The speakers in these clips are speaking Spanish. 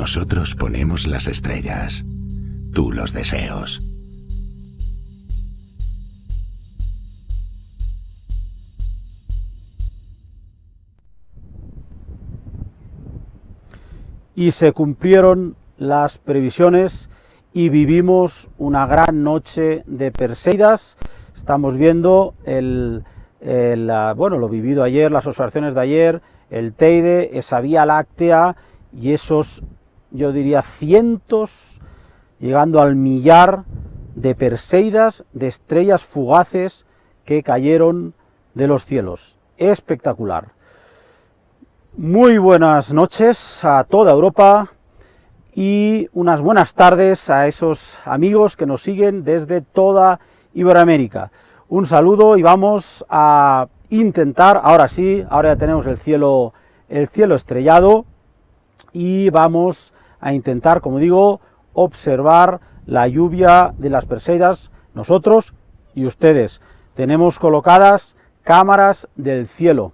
Nosotros ponemos las estrellas, tú los deseos. Y se cumplieron las previsiones y vivimos una gran noche de Perseidas. Estamos viendo el, bueno, lo vivido ayer, las observaciones de ayer, el Teide, esa Vía Láctea y esos, yo diría, cientos, llegando al millar de Perseidas, de estrellas fugaces que cayeron de los cielos. Espectacular. Muy buenas noches a toda Europa y unas buenas tardes a esos amigos que nos siguen desde toda Iberoamérica. Un saludo y vamos a intentar, ahora sí, ahora ya tenemos el cielo, el cielo estrellado y vamos a intentar, como digo, observar la lluvia de las Perseidas, nosotros y ustedes. Tenemos colocadas cámaras del cielo.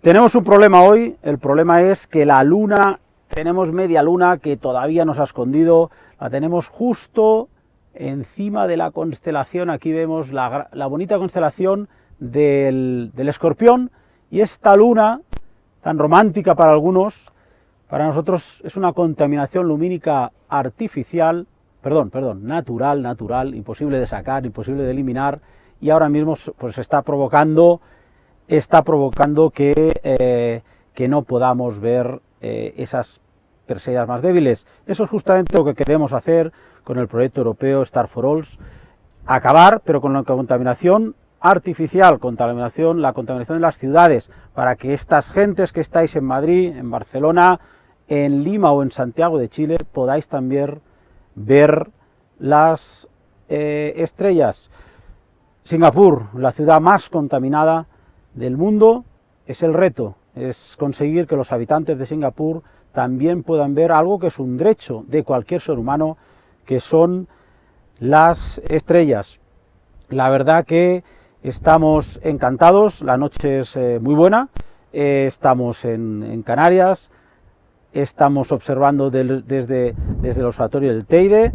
Tenemos un problema hoy, el problema es que la luna, tenemos media luna que todavía nos ha escondido, la tenemos justo encima de la constelación, aquí vemos la, bonita constelación del, del escorpión, y esta luna, tan romántica para algunos, para nosotros es una contaminación lumínica artificial, perdón, perdón, natural, natural, imposible de sacar, imposible de eliminar, y ahora mismo pues está provocando está provocando que, eh, que no podamos ver eh, esas Perseidas más débiles. Eso es justamente lo que queremos hacer con el proyecto europeo Star for All, acabar, pero con la contaminación artificial, contaminación, la contaminación de las ciudades, para que estas gentes que estáis en Madrid, en Barcelona, en Lima o en Santiago de Chile, podáis también ver las eh, estrellas. Singapur, la ciudad más contaminada del mundo es el reto, es conseguir que los habitantes de Singapur también puedan ver algo que es un derecho de cualquier ser humano, que son las estrellas. La verdad que estamos encantados, la noche es eh, muy buena, eh, estamos en, Canarias, estamos observando desde, desde el observatorio del Teide,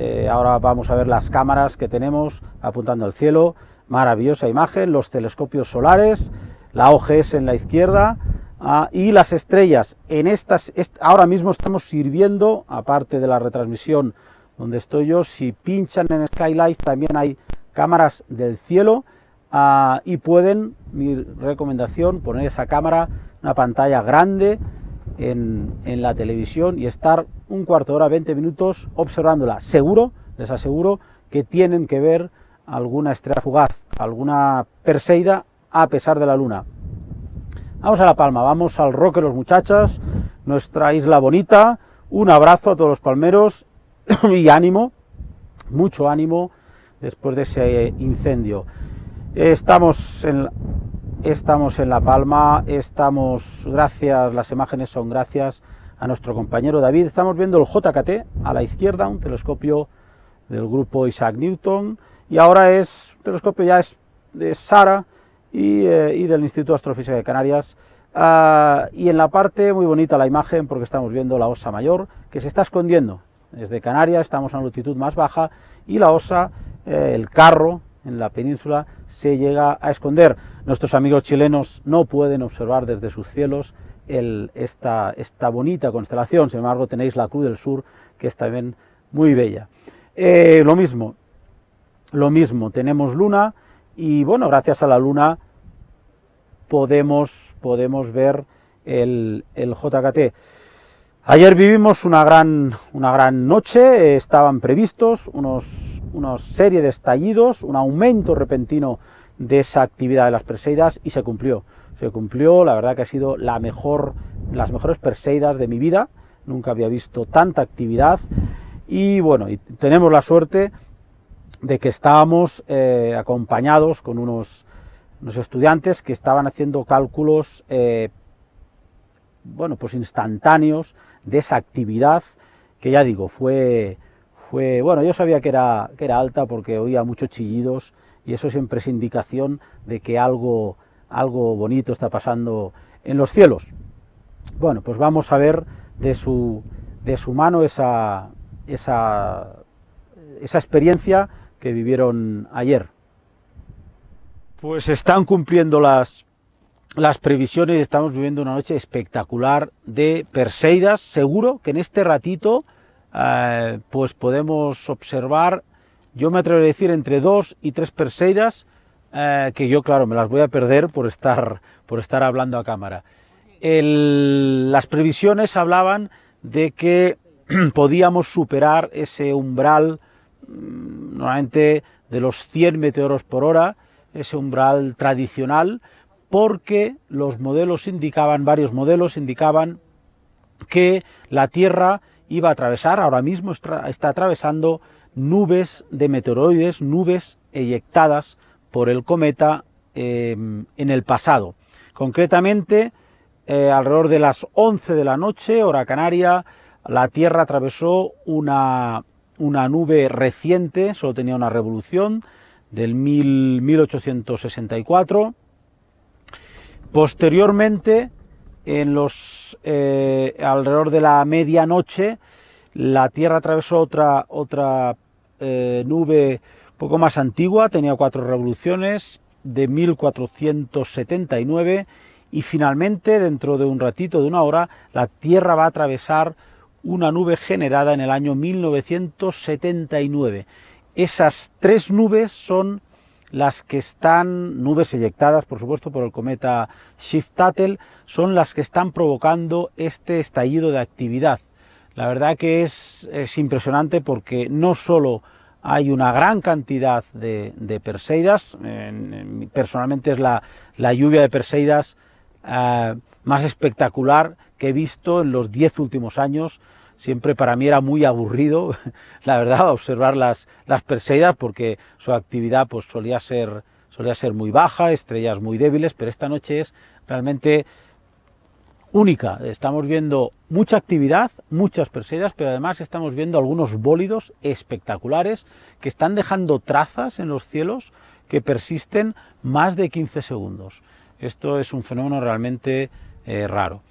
eh, ahora vamos a ver las cámaras que tenemos apuntando al cielo, maravillosa imagen, los telescopios solares, la OGS en la izquierda ah, y las estrellas. En estas, ahora mismo estamos sirviendo, aparte de la retransmisión donde estoy yo, si pinchan en Skylight también hay cámaras del cielo ah, y pueden, mi recomendación, poner esa cámara, una pantalla grande en, en la televisión y estar un cuarto de hora, 20 minutos observándola. Seguro, les aseguro, que tienen que ver alguna estrella fugaz, alguna Perseida a pesar de la luna. Vamos a La Palma, vamos al Roque los muchachos, nuestra isla bonita, un abrazo a todos los palmeros y ánimo, mucho ánimo después de ese incendio. Estamos en, estamos en La Palma, estamos, gracias, las imágenes son gracias a nuestro compañero David, estamos viendo el JKT a la izquierda, un telescopio del grupo Isaac Newton, y ahora es, el telescopio ya es de Sara y, eh, del Instituto de Astrofísica de Canarias, ah, y en la parte muy bonita la imagen porque estamos viendo la osa mayor que se está escondiendo. Desde Canarias estamos a una altitud más baja y la osa, eh, el carro en la península se llega a esconder. Nuestros amigos chilenos no pueden observar desde sus cielos esta, esta bonita constelación, sin embargo tenéis la Cruz del Sur que es también muy bella. Eh, lo mismo, lo mismo, tenemos luna y bueno, gracias a la luna podemos, podemos ver el, el JKT. Ayer vivimos una gran, una gran noche, estaban previstos unos, una serie de estallidos, un aumento repentino de esa actividad de las Perseidas y se cumplió. Se cumplió, la verdad que ha sido la mejor, las mejores Perseidas de mi vida, nunca había visto tanta actividad y bueno, tenemos la suerte de que estábamos eh, acompañados con unos, estudiantes que estaban haciendo cálculos eh, bueno, pues instantáneos de esa actividad que ya digo, fue, fue bueno, yo sabía que era, que era alta porque oía muchos chillidos y eso siempre es indicación de que algo, algo bonito está pasando en los cielos. Bueno, pues vamos a ver de su, de su mano esa, esa, esa experiencia que vivieron ayer. Pues están cumpliendo las, las previsiones estamos viviendo una noche espectacular de Perseidas. Seguro que en este ratito eh, pues podemos observar, yo me atrevo a decir, entre dos y tres Perseidas, eh, que yo, claro, me las voy a perder por estar, por estar hablando a cámara. las previsiones hablaban de que podíamos superar ese umbral mm, normalmente de los 100 meteoros por hora, ese umbral tradicional, porque los modelos indicaban, varios modelos indicaban que la Tierra iba a atravesar, ahora mismo está, atravesando nubes de meteoroides, nubes eyectadas por el cometa em, en el pasado. Concretamente, eh, alrededor de las 11 de la noche, hora canaria, la Tierra atravesó una, una nube reciente, solo tenía una revolución, del 1864. Posteriormente, eh, alrededor de la medianoche, la Tierra atravesó otra, otra eh, nube poco más antigua, tenía cuatro revoluciones, de 1479, y finalmente, dentro de un ratito, de una hora, la Tierra va a atravesar una nube generada en el año 1979. Esas tres nubes son las que están, nubes eyectadas por supuesto por el cometa Shift-Tuttle, son las que están provocando este estallido de actividad. La verdad que es, impresionante porque no solo hay una gran cantidad de, Perseidas, personalmente es la, lluvia de Perseidas eh, más espectacular que he visto en los diez últimos años, siempre para mí era muy aburrido, la verdad, observar las, las Perseidas, porque su actividad pues, solía, ser, solía ser muy baja, estrellas muy débiles, pero esta noche es realmente única. Estamos viendo mucha actividad, muchas Perseidas, pero además estamos viendo algunos bólidos espectaculares que están dejando trazas en los cielos que persisten más de 15 segundos. Esto es un fenómeno realmente eh, raro.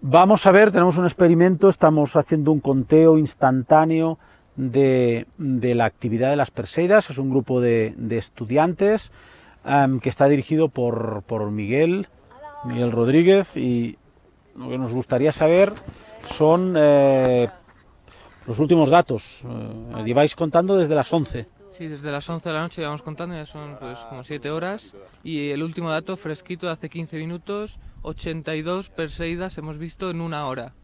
Vamos a ver, tenemos un experimento, estamos haciendo un conteo instantáneo de, la actividad de las Perseidas, es un grupo de, estudiantes em, que está dirigido por, Miguel, Miguel Rodríguez, y lo que nos gustaría saber son eh, los últimos datos. Eh, lleváis contando desde las 11. Sí, desde las 11 de la noche vamos contando, ya son pues como 7 horas. Y el último dato fresquito de hace 15 minutos, 82 Perseidas hemos visto en una hora.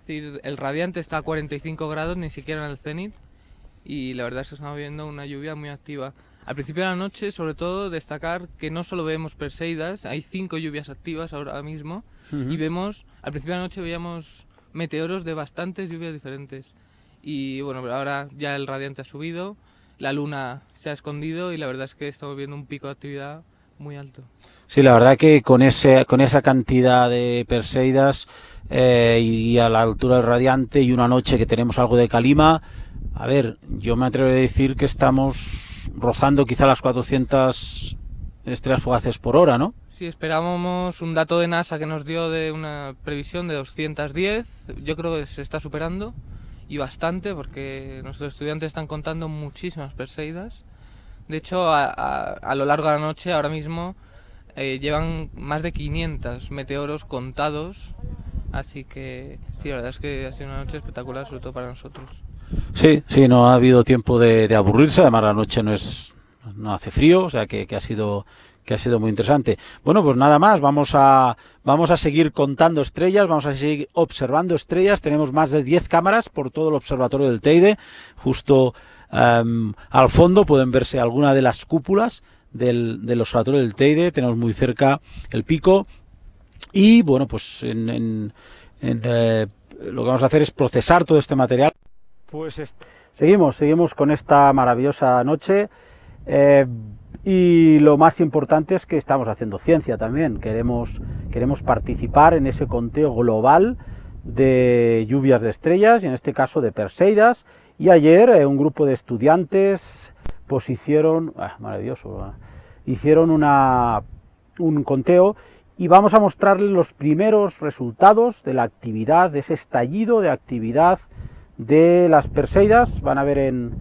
Es decir, el radiante está a 45 grados, ni siquiera en el cenit. Y la verdad es que estamos viendo una lluvia muy activa. Al principio de la noche, sobre todo, destacar que no solo vemos Perseidas, hay 5 lluvias activas ahora mismo. Y vemos, al principio de la noche veíamos meteoros de bastantes lluvias diferentes. Y bueno, ahora ya el radiante ha subido, la luna se ha escondido y la verdad es que estamos viendo un pico de actividad muy alto. Sí, la verdad que con, ese, con esa cantidad de Perseidas eh, y a la altura del radiante y una noche que tenemos algo de calima, a ver, yo me atrevo a decir que estamos rozando quizá las 400 estrellas fugaces por hora, ¿no? Sí, esperábamos un dato de NASA que nos dio de una previsión de 210, yo creo que se está superando y bastante porque nuestros estudiantes están contando muchísimas Perseidas. De hecho, a, lo largo de la noche, ahora mismo, eh, llevan más de 500 meteoros contados. Así que sí, la verdad es que ha sido una noche espectacular, sobre todo para nosotros. Sí, sí, no ha habido tiempo de, aburrirse, además la noche no es no hace frío, o sea que, que ha sido que ha sido muy interesante. Bueno, pues nada más, vamos a, vamos a seguir contando estrellas, vamos a seguir observando estrellas, tenemos más de 10 cámaras por todo el observatorio del Teide, justo em, al fondo pueden verse alguna de las cúpulas del, del, observatorio del Teide, tenemos muy cerca el pico y bueno, pues en, eh, lo que vamos a hacer es procesar todo este material. Pues seguimos, seguimos con esta maravillosa noche. Eh, y lo más importante es que estamos haciendo ciencia también, queremos, queremos participar en ese conteo global de lluvias de estrellas, y en este caso de Perseidas, y ayer eh, un grupo de estudiantes pues hicieron, ah, maravilloso, ah, hicieron una, un conteo y vamos a mostrarles los primeros resultados de la actividad, de ese estallido de actividad de las Perseidas. Van a ver en,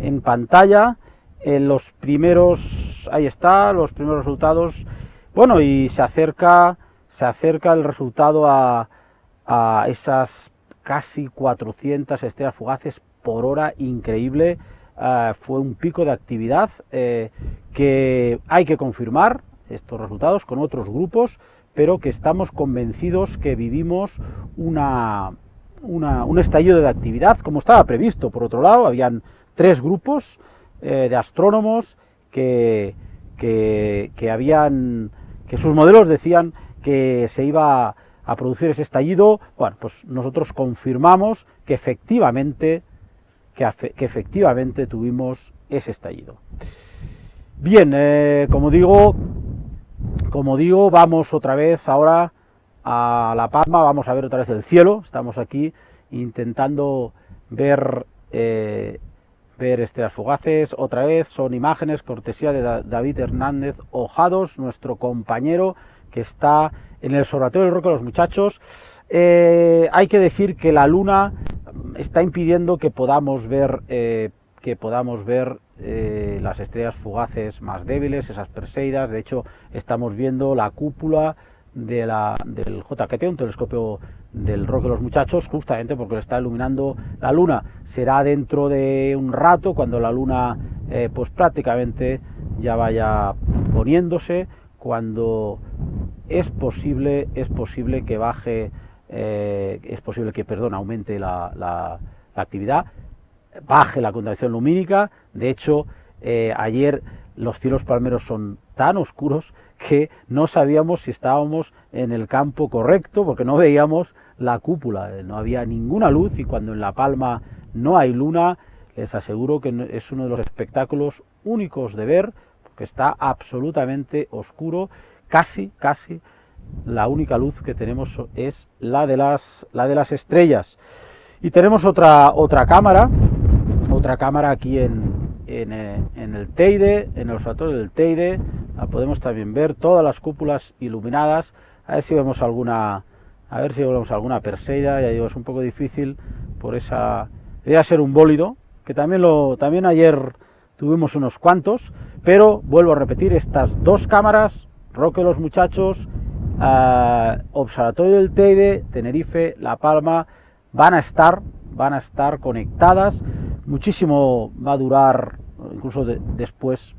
en pantalla en los primeros, ahí está, los primeros resultados. Bueno, y se acerca, se acerca el resultado a, esas casi 400 estrellas fugaces por hora, increíble. Uh, fue un pico de actividad eh, que hay que confirmar, estos resultados con otros grupos, pero que estamos convencidos que vivimos una, una, un estallido de actividad, como estaba previsto. Por otro lado, habían tres grupos eh, de astrónomos que, que, habían, que sus modelos decían que se iba a producir ese estallido. Bueno, pues nosotros confirmamos que efectivamente, que, que efectivamente tuvimos ese estallido. Bien, eh, como digo, como digo, vamos otra vez ahora a La Palma, vamos a ver otra vez el cielo, estamos aquí intentando ver, eh, ver estrellas fugaces, otra vez son imágenes, cortesía de David Hernández Ojados, nuestro compañero que está en el Observatorio del Roque de los Muchachos. Eh, hay que decir que la luna está impidiendo que podamos ver, eh, que podamos ver eh, las estrellas fugaces más débiles, esas Perseidas, de hecho estamos viendo la cúpula de la, del JKT, un telescopio del Roque de los Muchachos, justamente porque le está iluminando la luna. Será dentro de un rato, cuando la luna eh, pues prácticamente ya vaya poniéndose, cuando es posible, es posible que baje, eh, es posible que, perdón, aumente la, la, actividad, baje la contaminación lumínica, de hecho, eh, ayer los cielos palmeros son tan oscuros que no sabíamos si estábamos en el campo correcto porque no veíamos la cúpula, no había ninguna luz y cuando en La Palma no hay luna, les aseguro que es uno de los espectáculos únicos de ver porque está absolutamente oscuro, casi, casi la única luz que tenemos es la de las, la de las estrellas. Y tenemos otra, otra cámara, otra cámara aquí en, eh, en, el Teide, en el observatorio del Teide, podemos también ver, todas las cúpulas iluminadas, a ver si vemos alguna, a ver si vemos alguna Perseida, ya digo, es un poco difícil por esa, debería ser un bólido, que también lo, también ayer tuvimos unos cuantos, pero vuelvo a repetir, estas dos cámaras, Roque los Muchachos, uh, Observatorio del Teide, Tenerife, La Palma, van a estar, van a estar conectadas, muchísimo va a durar, incluso de, después,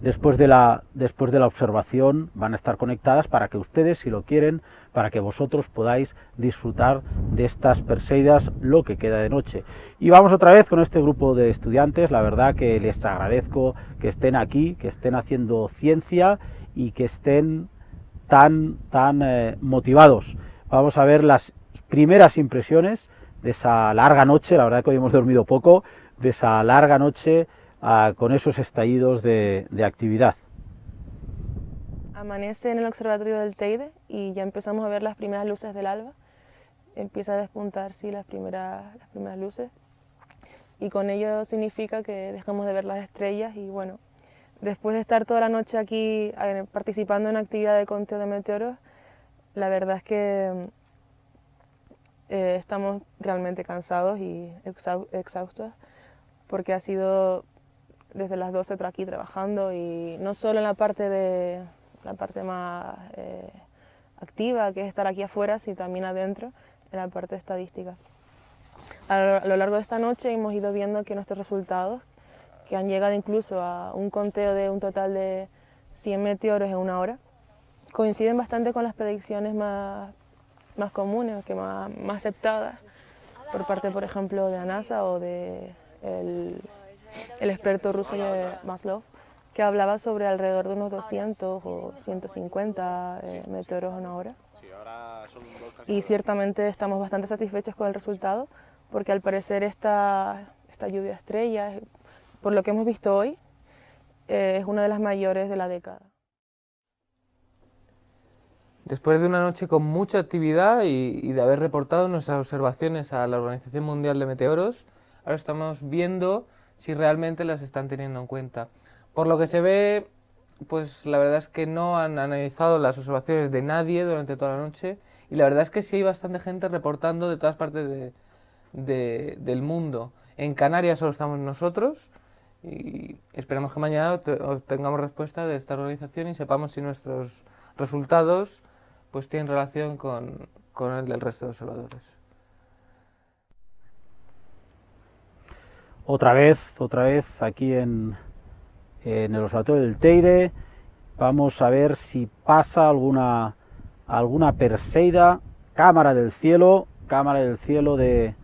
después de, la, después de la observación, van a estar conectadas para que ustedes, si lo quieren, para que vosotros podáis disfrutar de estas Perseidas lo que queda de noche. Y vamos otra vez con este grupo de estudiantes, la verdad que les agradezco que estén aquí, que estén haciendo ciencia y que estén tan, tan eh, motivados. Vamos a ver las primeras impresiones de esa larga noche, la verdad que hoy hemos dormido poco, de esa larga noche uh, con esos estallidos de, de, actividad. Amanece en el observatorio del Teide y ya empezamos a ver las primeras luces del alba. Empieza a despuntar, sí, las primeras, las primeras luces. Y con ello significa que dejamos de ver las estrellas y bueno, después de estar toda la noche aquí eh, participando en actividad de conteo de meteoros, la verdad es que eh, estamos realmente cansados y exhaustos porque ha sido desde las 12 aquí trabajando y no solo en la parte, de, la parte más eh, activa, que es estar aquí afuera, sino también adentro, en la parte estadística. A lo, largo de esta noche hemos ido viendo que nuestros resultados, que han llegado incluso a un conteo de un total de 100 meteoros en una hora, coinciden bastante con las predicciones más más comunes, que más, más aceptadas por parte, por ejemplo, de la NASA o de el, experto ruso Maslov, que hablaba sobre alrededor de unos 200 o 150 eh, meteoros en una hora. Y ciertamente estamos bastante satisfechos con el resultado, porque al parecer esta, esta lluvia de estrellas, por lo que hemos visto hoy, eh, es una de las mayores de la década. Después de una noche con mucha actividad y, de haber reportado nuestras observaciones a la Organización Mundial de Meteoros, ahora estamos viendo si realmente las están teniendo en cuenta. Por lo que se ve, pues la verdad es que no han analizado las observaciones de nadie durante toda la noche y la verdad es que sí hay bastante gente reportando de todas partes del mundo. En Canarias solo estamos nosotros y esperamos que mañana tengamos respuesta de esta organización y sepamos si nuestros resultados pues tienen relación con, con el del resto de observadores. Otra vez, otra vez aquí en, en el observatorio del Teide. Vamos a ver si pasa alguna, alguna Perseida, cámara del cielo, cámara del cielo de,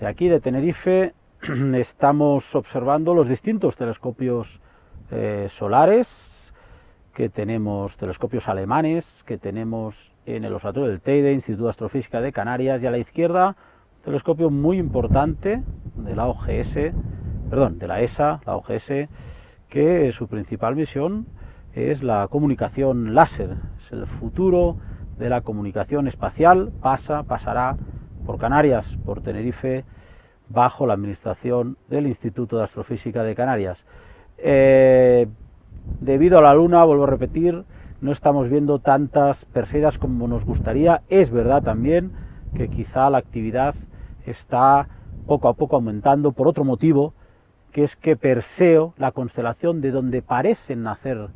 de aquí, de Tenerife. Estamos observando los distintos telescopios eh, solares que tenemos, telescopios alemanes que tenemos en el Observatorio del Teide, Instituto de Astrofísica de Canarias, y a la izquierda, un telescopio muy importante de la OGS, perdón, de la ESA, la OGS, que su principal misión es la comunicación láser, es el futuro de la comunicación espacial, pasa, pasará por Canarias, por Tenerife, bajo la administración del Instituto de Astrofísica de Canarias. Eh, debido a la Luna, vuelvo a repetir, no estamos viendo tantas Perseidas como nos gustaría. Es verdad también que quizá la actividad está poco a poco aumentando por otro motivo, que es que Perseo, la constelación de donde parecen nacer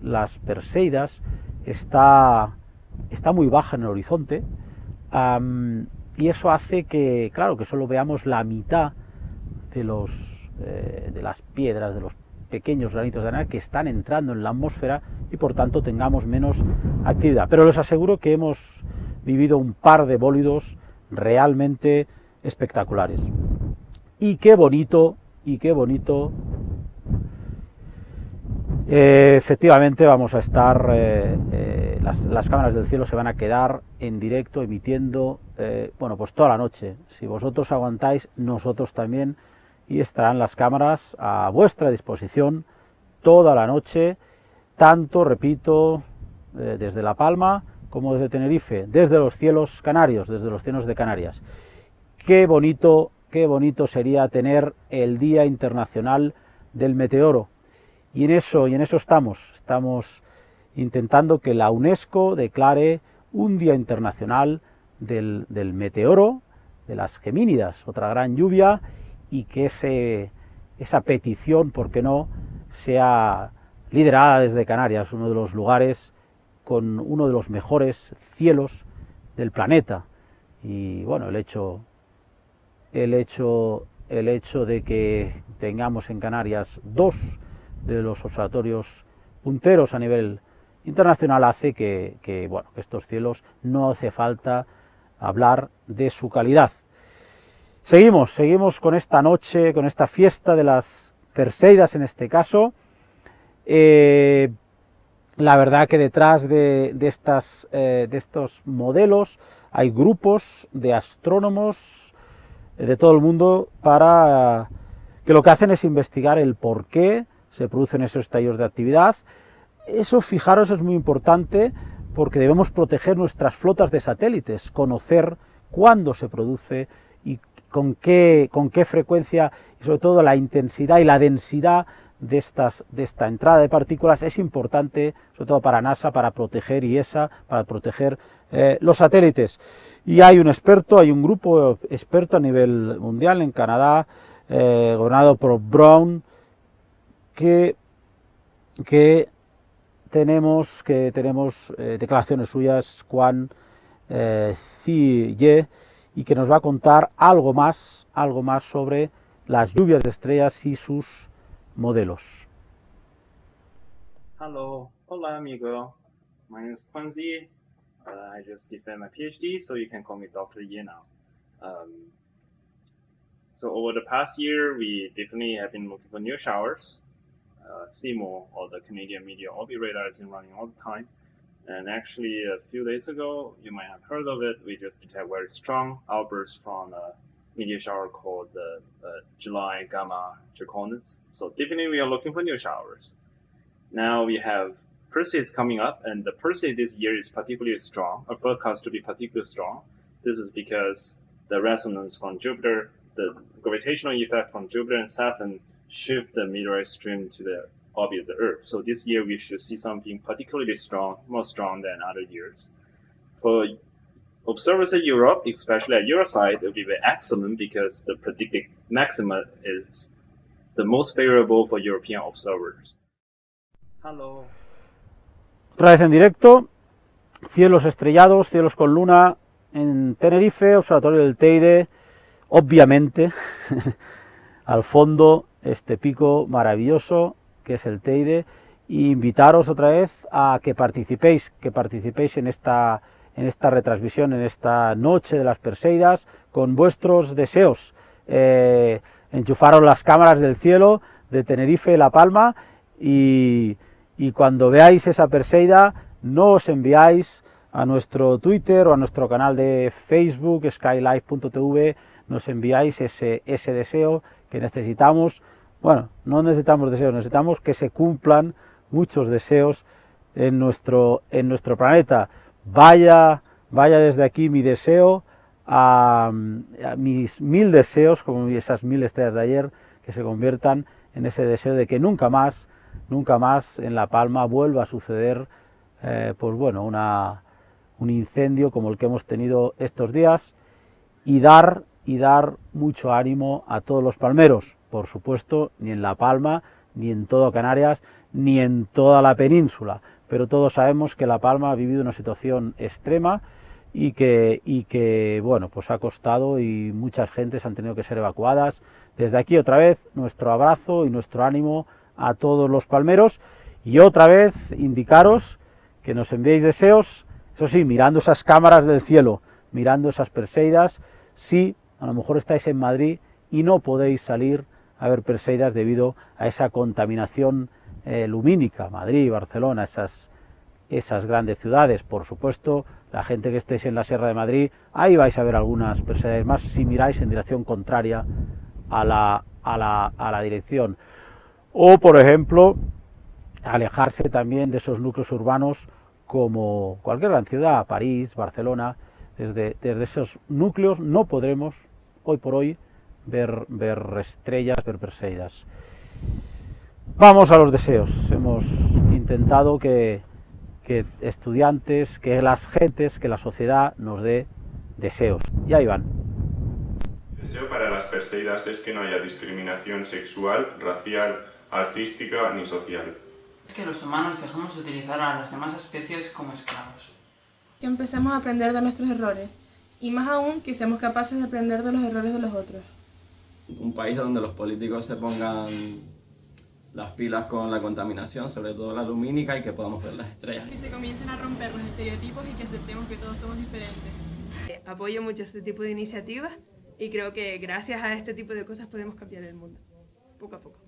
las Perseidas, está, está muy baja en el horizonte, y eso hace que, claro, que solo veamos la mitad de, los, eh, de las piedras, de los pequeños granitos de arena que están entrando en la atmósfera y por tanto tengamos menos actividad. Pero les aseguro que hemos vivido un par de bólidos realmente espectaculares. Y qué bonito, y qué bonito. Eh, efectivamente vamos a estar, eh, eh, las, cámaras del cielo se van a quedar en directo emitiendo, bueno, pues toda la noche. Si vosotros aguantáis, nosotros también, y estarán las cámaras a vuestra disposición toda la noche, tanto, repito, desde La Palma como desde Tenerife, desde los cielos canarios, desde los cielos de Canarias. Qué bonito, qué bonito sería tener el Día Internacional del Meteoro. Y en eso, y en eso estamos, estamos intentando que la UNESCO declare un Día Internacional del, meteoro, de las gemínidas, otra gran lluvia, y que esa petición, ¿por qué no?, sea liderada desde Canarias, uno de los lugares con uno de los mejores cielos del planeta. Y bueno, el hecho el hecho, el hecho de que tengamos en Canarias dos de los observatorios punteros a nivel internacional hace que, bueno, que estos cielos no hace falta hablar de su calidad. Seguimos, seguimos con esta noche, con esta fiesta de las Perseidas en este caso. Eh, la verdad que detrás de, eh, de estos modelos hay grupos de astrónomos, de todo el mundo para que lo que hacen es investigar el por qué se producen esos estallos de actividad. Eso, fijaros, es muy importante porque debemos proteger nuestras flotas de satélites, conocer cuándo se produce con qué, con qué frecuencia, y sobre todo la intensidad y la densidad de, estas, de esta entrada de partículas es importante, sobre todo para NASA, para proteger IESA, para proteger eh, los satélites. Y hay un experto, hay un grupo experto a nivel mundial en Canadá, eh, gobernado por Brown, que, que tenemos, que tenemos eh, declaraciones suyas, Juan eh, y que nos va a contar algo más, algo más sobre las lluvias de estrellas y sus modelos. Hello, hola amigo. My name is Quincy. Uh, I just defended my PhD, so you can call me Dr. Ye now. Um, so over the past year, we definitely have been looking for new showers. Uh, CMO, or the Canadian Media Orbit Radar, has been running all the time. And actually, a few days ago, you might have heard of it, we just detected very strong outbursts from a meteor shower called the uh, July Gamma Draconis. So definitely we are looking for new showers. Now we have Perseus coming up, and the Perseus this year is particularly strong, or forecast to be particularly strong. This is because the resonance from Jupiter, the gravitational effect from Jupiter and Saturn shift the meteorite stream to the orbit of the Earth. So this year we should see something particularly strong, more strong than other years. For observers in Europe, especially at your side, it will be very excellent because the predicted maxima is the most favorable for European observers. Hello. Otra vez en directo, cielos estrellados, cielos con luna en Tenerife, observatorio del Teide, obviamente, al fondo este pico maravilloso que es el Teide, e invitaros otra vez a que participéis, que participéis en esta, en esta retransmisión, en esta noche de las Perseidas, con vuestros deseos. Eh, enchufaros las cámaras del cielo de Tenerife y La Palma, y, y cuando veáis esa Perseida, no os enviáis a nuestro Twitter o a nuestro canal de Facebook, skylife.tv, nos enviáis ese, ese deseo que necesitamos bueno, no necesitamos deseos, necesitamos que se cumplan muchos deseos en nuestro, en nuestro planeta. Vaya, vaya desde aquí mi deseo a, mis mil deseos, como esas mil estrellas de ayer, que se conviertan en ese deseo de que nunca más, nunca más en La Palma vuelva a suceder, eh, pues bueno, una, un incendio como el que hemos tenido estos días y dar, y dar mucho ánimo a todos los palmeros, por supuesto, ni en La Palma, ni en todo Canarias, ni en toda la península, pero todos sabemos que La Palma ha vivido una situación extrema y que, bueno, pues ha costado y muchas gentes han tenido que ser evacuadas. Desde aquí otra vez nuestro abrazo y nuestro ánimo a todos los palmeros. Y otra vez indicaros que nos enviéis deseos, eso sí, mirando esas cámaras del cielo, mirando esas Perseidas, si a lo mejor estáis en Madrid y no podéis salir haber Perseidas debido a esa contaminación eh, lumínica, Madrid, Barcelona, esas, esas grandes ciudades. Por supuesto, la gente que estéis en la Sierra de Madrid, ahí vais a ver algunas Perseidas más si miráis en dirección contraria a la, a la, a la dirección. O, por ejemplo, alejarse también de esos núcleos urbanos como cualquier gran ciudad, París, Barcelona, desde, desde esos núcleos no podremos, hoy por hoy, ver, ver estrellas, ver Perseidas. Vamos a los deseos. Hemos intentado que, que estudiantes, que las gentes, que la sociedad nos dé deseos. Y ahí van. El deseo para las Perseidas es que no haya discriminación sexual, racial, artística ni social. Es que los humanos dejamos de utilizar a las demás especies como esclavos. Que empecemos a aprender de nuestros errores, y más aún que seamos capaces de aprender de los errores de los otros un país donde los políticos se pongan las pilas con la contaminación, sobre todo la lumínica, y que podamos ver las estrellas. Que se comiencen a romper los estereotipos y que aceptemos que todos somos diferentes. Eh, apoyo mucho este tipo de iniciativas y creo que gracias a este tipo de cosas podemos cambiar el mundo, poco a poco.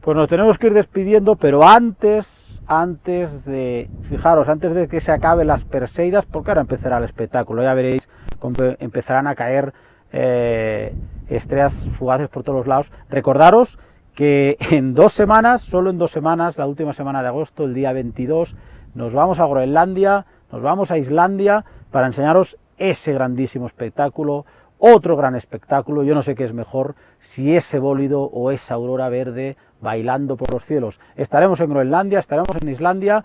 Pues nos tenemos que ir despidiendo, pero antes, antes de, fijaros, antes de que se acaben las Perseidas, porque ahora empezará el espectáculo, ya veréis cómo empezarán a caer eh, estrellas fugaces por todos los lados. Recordaros que en dos semanas, solo en dos semanas, la última semana de agosto, el día 22, nos vamos a Groenlandia, nos vamos a Islandia para enseñaros ese grandísimo espectáculo, otro gran espectáculo, yo no sé qué es mejor, si ese bólido o esa aurora verde bailando por los cielos. Estaremos en Groenlandia, estaremos en Islandia,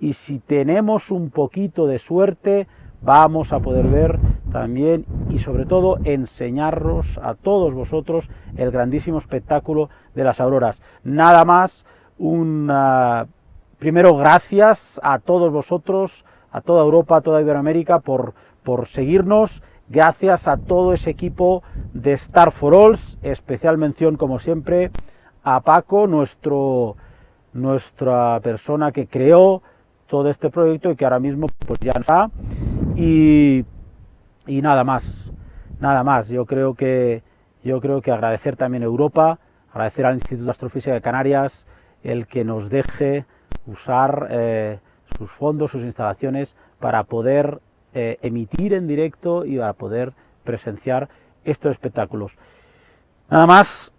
y si tenemos un poquito de suerte, vamos a poder ver también y sobre todo enseñaros a todos vosotros el grandísimo espectáculo de las auroras. Nada más, un primero gracias a todos vosotros, a toda Europa, a toda Iberoamérica por, por seguirnos, gracias a todo ese equipo de Star for Alls, especial mención como siempre a Paco, nuestro, nuestra persona que creó todo este proyecto y que ahora mismo pues ya está y, y nada más, nada más. Yo creo que yo creo que agradecer también a Europa, agradecer al Instituto de Astrofísica de Canarias el que nos deje usar eh, sus fondos, sus instalaciones para poder eh, emitir en directo y para poder presenciar estos espectáculos. Nada más,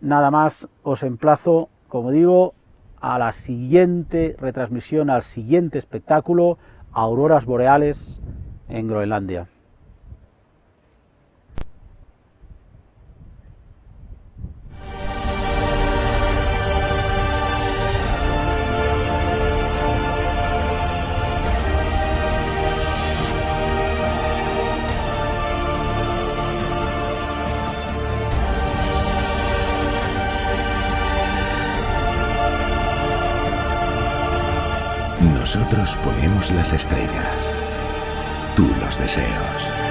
nada más os emplazo, como digo, a la siguiente retransmisión, al siguiente espectáculo, Auroras Boreales en Groenlandia. Nosotros ponemos las estrellas. Tú los deseos.